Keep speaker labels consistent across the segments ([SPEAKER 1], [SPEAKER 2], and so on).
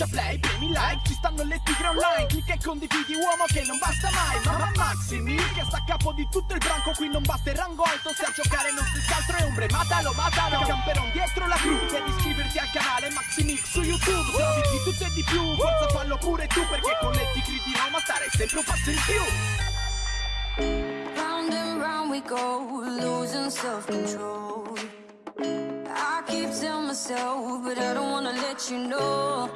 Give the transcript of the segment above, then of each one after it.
[SPEAKER 1] schiaccia play, premi like Ci stanno le tigre online Clicca e condividi uomo che non basta mai Mamma Maximi che sta a capo di tutto il branco Qui non basta il rango alto Se a giocare non si altro è ombre Matalo, matalo Camperon dietro la crew Devi iscriverti al canale Maximix su YouTube Se di tutto e di più Forza fallo pure tu Perché con le tigre di Roma stare sempre un passo in più
[SPEAKER 2] Round and round we go, losing self-control. I keep telling myself, but I don't wanna let you know.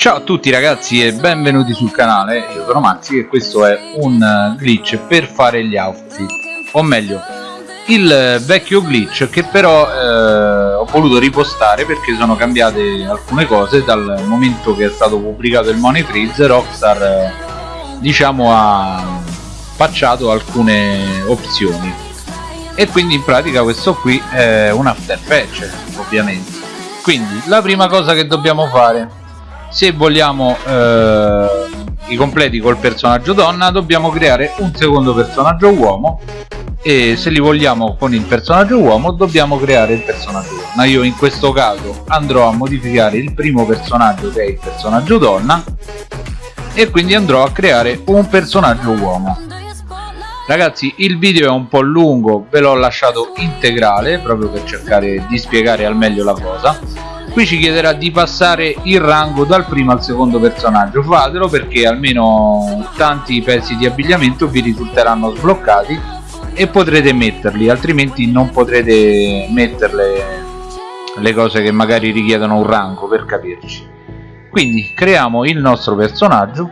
[SPEAKER 3] Ciao a tutti ragazzi e benvenuti sul canale, io sono Maxi e questo è un eh, glitch per fare gli outfit, o meglio, il vecchio glitch che però eh, ho voluto ripostare perché sono cambiate alcune cose dal momento che è stato pubblicato il Money Freeze, Rockstar eh, diciamo ha patchato alcune opzioni. E quindi in pratica questo qui è un after patch ovviamente. Quindi la prima cosa che dobbiamo fare se vogliamo eh, i completi col personaggio donna dobbiamo creare un secondo personaggio uomo e se li vogliamo con il personaggio uomo dobbiamo creare il personaggio donna. Io in questo caso andrò a modificare il primo personaggio che è il personaggio donna e quindi andrò a creare un personaggio uomo. Ragazzi il video è un po' lungo ve l'ho lasciato integrale proprio per cercare di spiegare al meglio la cosa qui ci chiederà di passare il rango dal primo al secondo personaggio. Fatelo perché almeno tanti pezzi di abbigliamento vi risulteranno sbloccati e potrete metterli altrimenti non potrete metterle le cose che magari richiedono un rango per capirci. Quindi creiamo il nostro personaggio.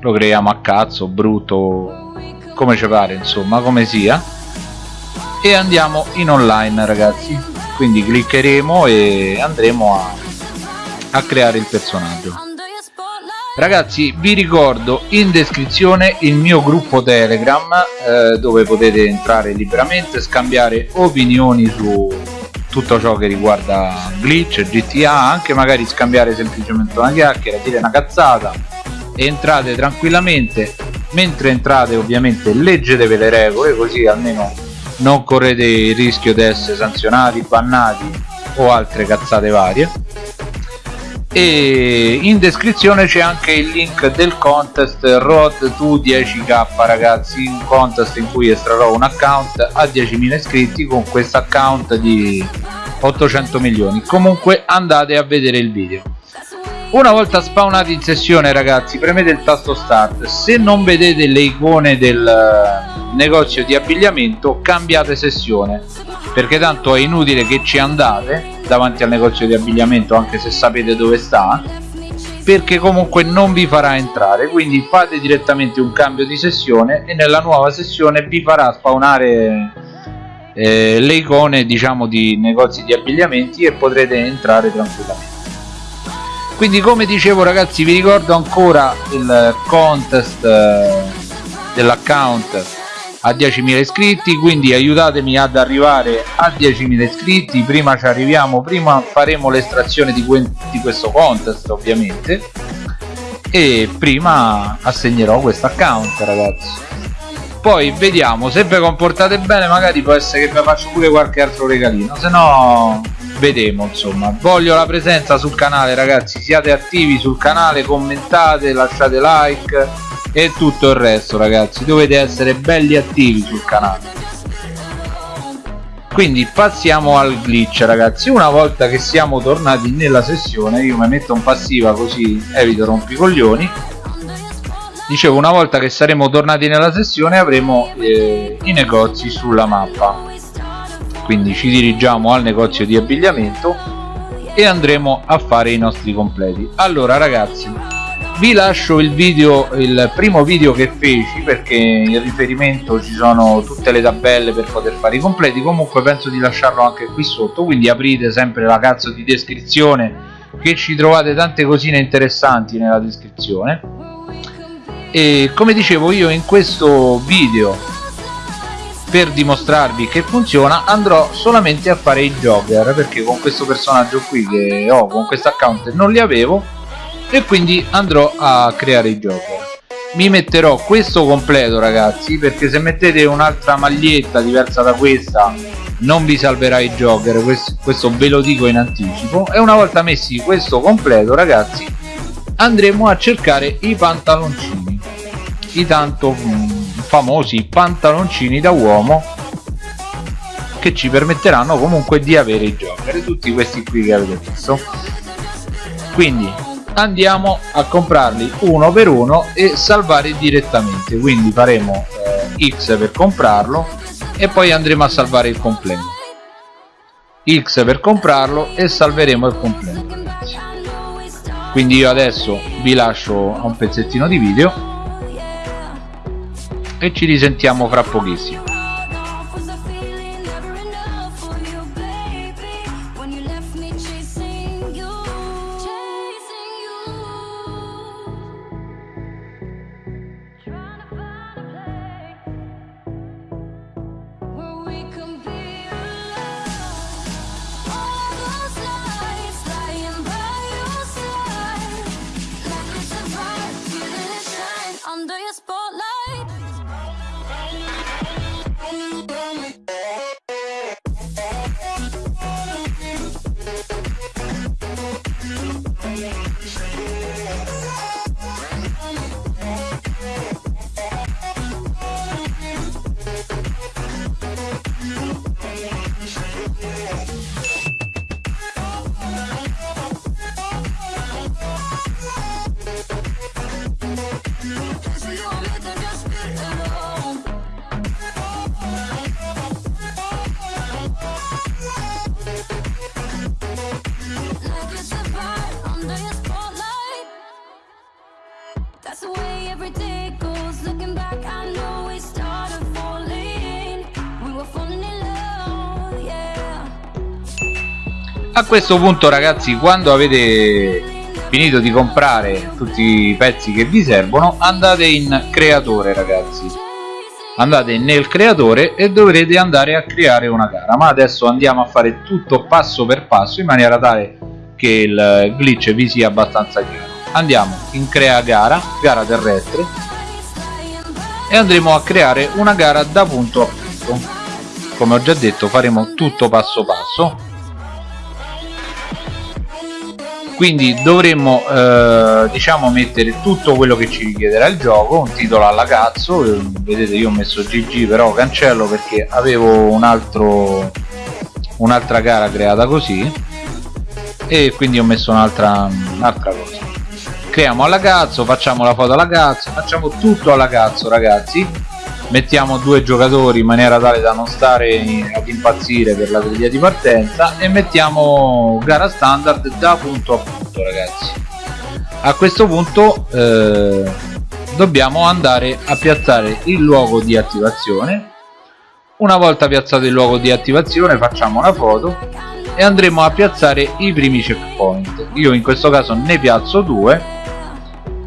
[SPEAKER 3] Lo creiamo a cazzo brutto come ci pare insomma come sia. E andiamo in online ragazzi quindi cliccheremo e andremo a, a creare il personaggio. Ragazzi vi ricordo in descrizione il mio gruppo telegram eh, dove potete entrare liberamente scambiare opinioni su tutto ciò che riguarda glitch, GTA anche magari scambiare semplicemente una chiacchiera dire una cazzata. Entrate tranquillamente mentre entrate ovviamente leggetevi le regole così almeno non correte il rischio di essere sanzionati, bannati o altre cazzate varie. E in descrizione c'è anche il link del contest Road to 10k ragazzi. Un contest in cui estrarrò un account a 10.000 iscritti con questo account di 800 milioni. Comunque andate a vedere il video una volta spawnati in sessione ragazzi premete il tasto start. Se non vedete le icone del eh, negozio di abbigliamento cambiate sessione perché tanto è inutile che ci andate davanti al negozio di abbigliamento anche se sapete dove sta perché comunque non vi farà entrare. Quindi fate direttamente un cambio di sessione e nella nuova sessione vi farà spawnare eh, le icone diciamo di negozi di abbigliamenti e potrete entrare tranquillamente quindi come dicevo ragazzi vi ricordo ancora il contest eh, dell'account a 10.000 iscritti quindi aiutatemi ad arrivare a 10.000 iscritti. Prima ci arriviamo prima faremo l'estrazione di, di questo contest ovviamente. E prima assegnerò questo account ragazzi. Poi vediamo se vi comportate bene magari può essere che vi faccio pure qualche altro regalino se no vedremo insomma. Voglio la presenza sul canale ragazzi. Siate attivi sul canale commentate lasciate like e tutto il resto ragazzi. Dovete essere belli attivi sul canale. Quindi passiamo al glitch ragazzi. Una volta che siamo tornati nella sessione io mi metto in passiva così evito rompicoglioni. Dicevo una volta che saremo tornati nella sessione avremo eh, i negozi sulla mappa quindi ci dirigiamo al negozio di abbigliamento e andremo a fare i nostri completi. Allora ragazzi vi lascio il video il primo video che feci perché in riferimento ci sono tutte le tabelle per poter fare i completi. Comunque penso di lasciarlo anche qui sotto quindi aprite sempre la cazzo di descrizione che ci trovate tante cosine interessanti nella descrizione. E come dicevo io in questo video per dimostrarvi che funziona andrò solamente a fare i jogger perché con questo personaggio qui che ho con questo account non li avevo e quindi andrò a creare i jogger. Mi metterò questo completo ragazzi perché se mettete un'altra maglietta diversa da questa non vi salverà i jogger questo, questo ve lo dico in anticipo. E una volta messi questo completo ragazzi andremo a cercare i pantaloncini. I tanto famosi pantaloncini da uomo che ci permetteranno comunque di avere i jogger tutti questi qui che avete visto. Quindi andiamo a comprarli uno per uno e salvare direttamente. Quindi faremo eh, X per comprarlo e poi andremo a salvare il completo X per comprarlo e salveremo il completo quindi io adesso vi lascio un pezzettino di video e ci risentiamo fra pochissimo a questo punto ragazzi quando avete finito di comprare tutti i pezzi che vi servono andate in creatore ragazzi. Andate nel creatore e dovrete andare a creare una gara. Ma adesso andiamo a fare tutto passo per passo in maniera tale che il glitch vi sia abbastanza chiaro andiamo in crea gara gara terrestre e andremo a creare una gara da punto a punto. Come ho già detto faremo tutto passo passo. Quindi dovremmo eh, diciamo mettere tutto quello che ci richiederà il gioco un titolo alla cazzo. Vedete io ho messo GG però cancello perché avevo un altro un'altra gara creata così. E quindi ho messo un'altra un'altra cosa creiamo alla cazzo facciamo la foto alla cazzo facciamo tutto alla cazzo ragazzi. Mettiamo due giocatori in maniera tale da non stare ad impazzire per la griglia di partenza e mettiamo gara standard da punto a punto ragazzi. A questo punto eh, dobbiamo andare a piazzare il luogo di attivazione. Una volta piazzato il luogo di attivazione facciamo una foto e andremo a piazzare i primi checkpoint. Io in questo caso ne piazzo due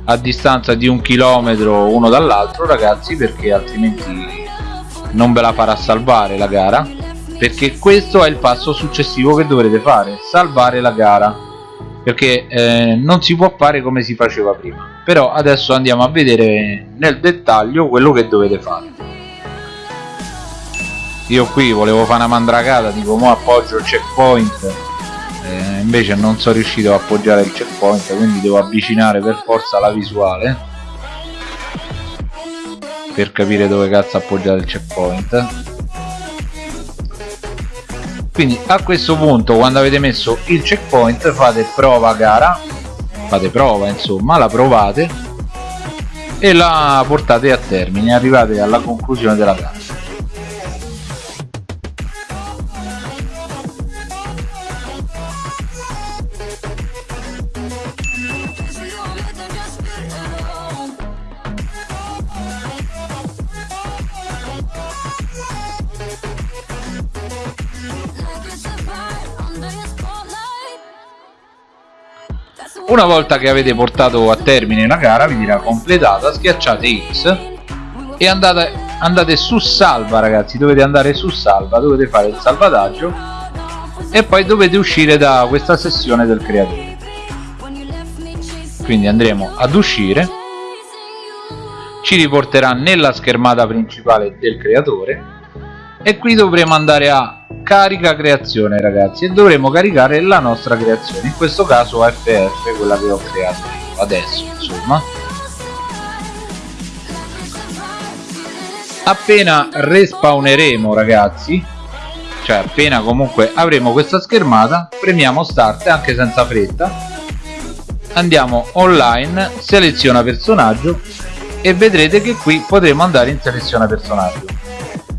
[SPEAKER 3] a distanza di un chilometro uno dall'altro ragazzi perché altrimenti non ve la farà salvare la gara. Perché questo è il passo successivo che dovrete fare salvare la gara. Perché eh, non si può fare come si faceva prima. Però adesso andiamo a vedere nel dettaglio quello che dovete fare. Io qui volevo fare una mandragata dico mo appoggio il checkpoint eh, invece non sono riuscito a appoggiare il checkpoint quindi devo avvicinare per forza la visuale per capire dove cazzo appoggiare il checkpoint. Quindi a questo punto quando avete messo il checkpoint fate prova gara. Fate prova insomma la provate e la portate a termine arrivate alla conclusione della gara una volta che avete portato a termine la gara vi dirà completata schiacciate X e andate, andate su salva ragazzi. Dovete andare su salva dovete fare il salvataggio e poi dovete uscire da questa sessione del creatore. Quindi andremo ad uscire. Ci riporterà nella schermata principale del creatore e qui dovremo andare a carica creazione ragazzi e dovremo caricare la nostra creazione in questo caso FF quella che ho creato io adesso insomma. Appena respawneremo ragazzi cioè appena comunque avremo questa schermata premiamo start anche senza fretta. Andiamo online seleziona personaggio e vedrete che qui potremo andare in seleziona personaggio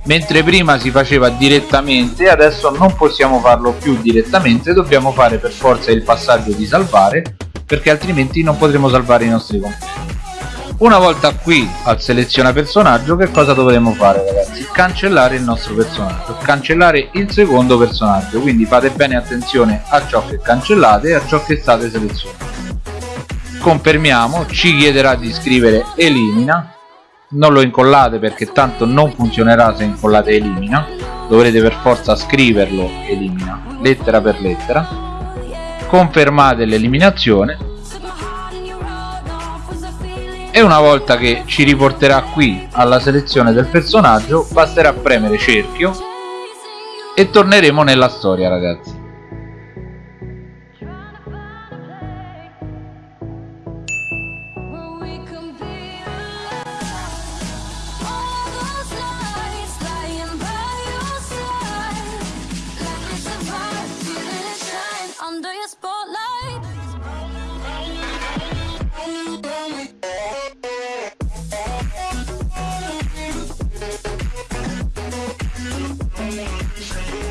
[SPEAKER 3] mentre prima si faceva direttamente adesso non possiamo farlo più direttamente dobbiamo fare per forza il passaggio di salvare perché altrimenti non potremo salvare i nostri completi una volta qui al seleziona personaggio che cosa dovremo fare ragazzi? cancellare il nostro personaggio cancellare il secondo personaggio. Quindi fate bene attenzione a ciò che cancellate e a ciò che state selezionando. Confermiamo ci chiederà di scrivere elimina non lo incollate perché tanto non funzionerà se incollate elimina. Dovrete per forza scriverlo elimina lettera per lettera. Confermate l'eliminazione. E una volta che ci riporterà qui alla selezione del personaggio basterà premere cerchio. E torneremo nella storia ragazzi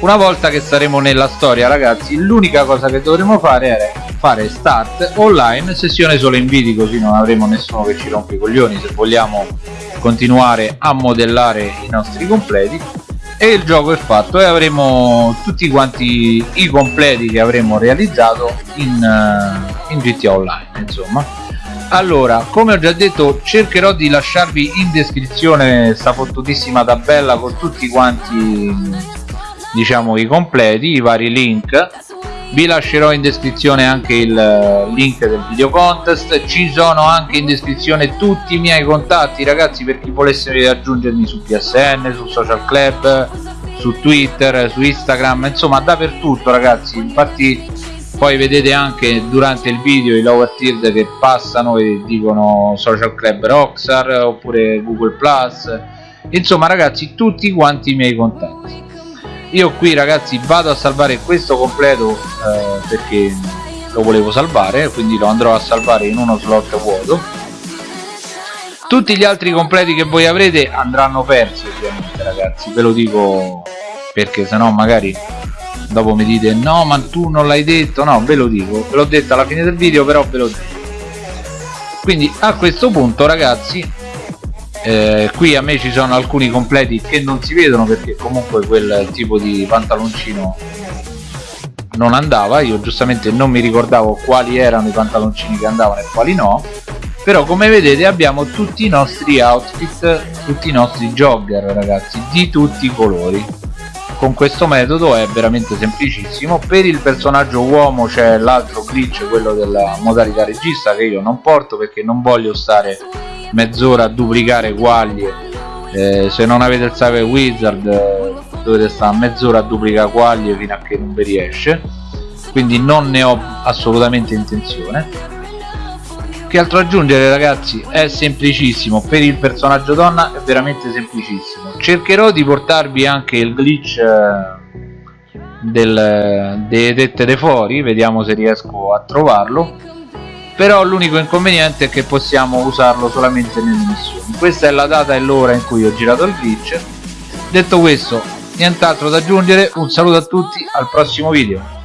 [SPEAKER 3] una volta che saremo nella storia ragazzi l'unica cosa che dovremo fare è fare start online sessione solo inviti così non avremo nessuno che ci rompe i coglioni se vogliamo continuare a modellare i nostri completi. E il gioco è fatto e avremo tutti quanti i completi che avremo realizzato in, uh, in GTA Online insomma. Allora come ho già detto cercherò di lasciarvi in descrizione sta fottutissima tabella con tutti quanti diciamo i completi i vari link. Vi lascerò in descrizione anche il eh, link del video contest. Ci sono anche in descrizione tutti i miei contatti ragazzi per chi volesse raggiungermi su PSN, su social club su Twitter, su Instagram insomma dappertutto ragazzi. Infatti poi vedete anche durante il video i lower tier che passano e dicono social club Rockstar oppure Google Plus. Insomma ragazzi tutti quanti i miei contatti io qui ragazzi vado a salvare questo completo eh, perché lo volevo salvare quindi lo andrò a salvare in uno slot vuoto. Tutti gli altri completi che voi avrete andranno persi ovviamente ragazzi ve lo dico perché sennò magari dopo mi dite no ma tu non l'hai detto. No ve lo dico ve l'ho detto alla fine del video però ve lo dico. Quindi a questo punto ragazzi eh, qui a me ci sono alcuni completi che non si vedono perché comunque quel tipo di pantaloncino non andava. Io giustamente non mi ricordavo quali erano i pantaloncini che andavano e quali no. Però come vedete abbiamo tutti i nostri outfit tutti i nostri jogger ragazzi di tutti i colori. Con questo metodo è veramente semplicissimo. Per il personaggio uomo c'è l'altro glitch quello della modalità regista che io non porto perché non voglio stare mezz'ora a duplicare quaglie eh, se non avete il Save Wizard eh, dovete stare mezz'ora a duplicare quaglie fino a che non vi riesce. Quindi non ne ho assolutamente intenzione. Che altro aggiungere ragazzi? È semplicissimo. Per il personaggio donna è veramente semplicissimo. Cercherò di portarvi anche il glitch eh, del, delle tette dei fuori. Vediamo se riesco a trovarlo però l'unico inconveniente è che possiamo usarlo solamente nelle missioni. Questa è la data e l'ora in cui ho girato il glitch. Detto questo nient'altro da aggiungere. Un saluto a tutti al prossimo video